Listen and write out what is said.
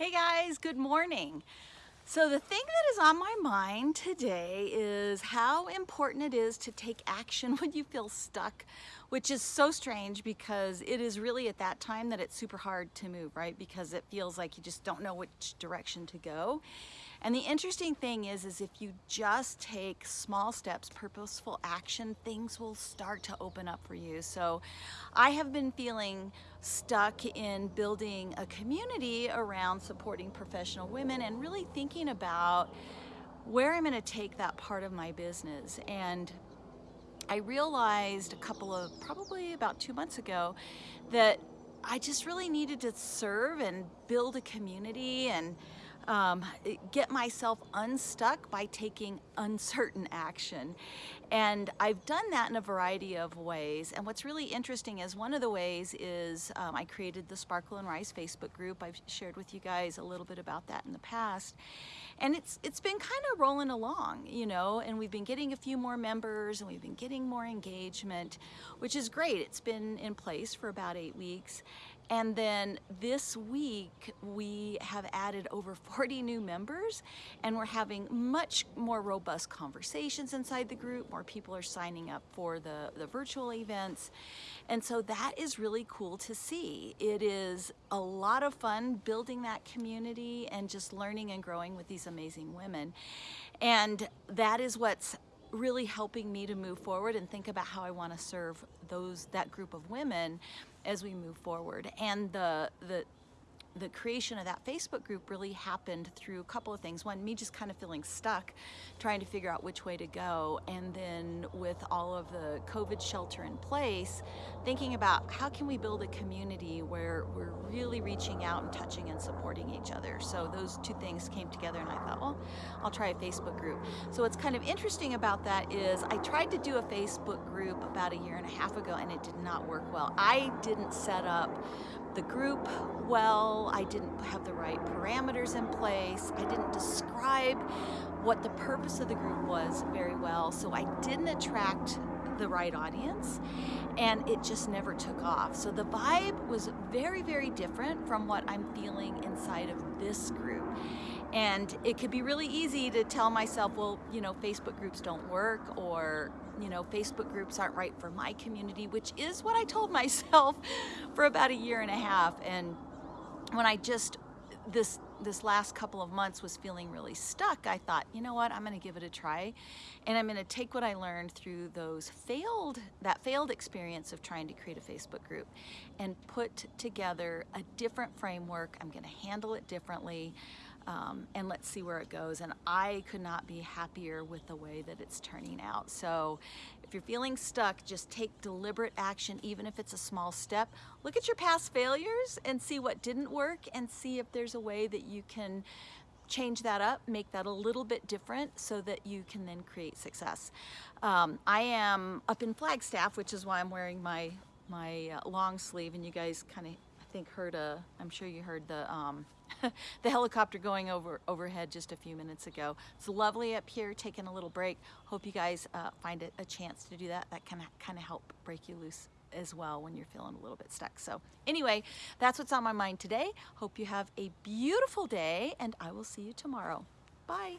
Hey guys, good morning. So the thing that is on my mind today is how important it is to take action when you feel stuck, which is so strange because it is really at that time that it's super hard to move, right? Because it feels like you just don't know which direction to go. And the interesting thing is, is if you just take small steps, purposeful action, things will start to open up for you. So I have been feeling stuck in building a community around supporting professional women and really thinking about where I'm gonna take that part of my business. And I realized a couple of, probably about two months ago, that I just really needed to serve and build a community and um, get myself unstuck by taking uncertain action. And I've done that in a variety of ways. And what's really interesting is one of the ways is um, I created the Sparkle and Rise Facebook group. I've shared with you guys a little bit about that in the past. And it's it's been kind of rolling along, you know, and we've been getting a few more members and we've been getting more engagement, which is great. It's been in place for about eight weeks. And then this week, we have added over 40 new members and we're having much more robust conversations inside the group. More people are signing up for the, the virtual events. And so that is really cool to see. It is a lot of fun building that community and just learning and growing with these amazing women. And that is what's really helping me to move forward and think about how I want to serve those that group of women as we move forward. And the the the creation of that Facebook group really happened through a couple of things. One, me just kind of feeling stuck, trying to figure out which way to go. And then with all of the COVID shelter in place, thinking about how can we build a community where we're really reaching out and touching and supporting each other. So those two things came together and I thought, well, I'll try a Facebook group. So what's kind of interesting about that is I tried to do a Facebook group about a year and a half ago and it did not work well. I didn't set up the group I didn't have the right parameters in place, I didn't describe what the purpose of the group was very well, so I didn't attract the right audience and it just never took off. So the vibe was very, very different from what I'm feeling inside of this group. And it could be really easy to tell myself, well, you know, Facebook groups don't work or, you know, Facebook groups aren't right for my community, which is what I told myself for about a year and a half. And when I just, this this last couple of months was feeling really stuck, I thought, you know what, I'm gonna give it a try. And I'm gonna take what I learned through those failed, that failed experience of trying to create a Facebook group and put together a different framework. I'm gonna handle it differently um, and let's see where it goes. And I could not be happier with the way that it's turning out. So if you're feeling stuck, just take deliberate action, even if it's a small step. Look at your past failures and see what didn't work and see if there's a way that you can change that up, make that a little bit different so that you can then create success. Um, I am up in Flagstaff, which is why I'm wearing my my uh, long sleeve and you guys kind of I think heard a I'm sure you heard the um, the helicopter going over overhead just a few minutes ago. It's lovely up here, taking a little break. Hope you guys uh, find a, a chance to do that. That can kind of help break you loose as well when you're feeling a little bit stuck. So anyway, that's what's on my mind today. Hope you have a beautiful day and I will see you tomorrow. Bye.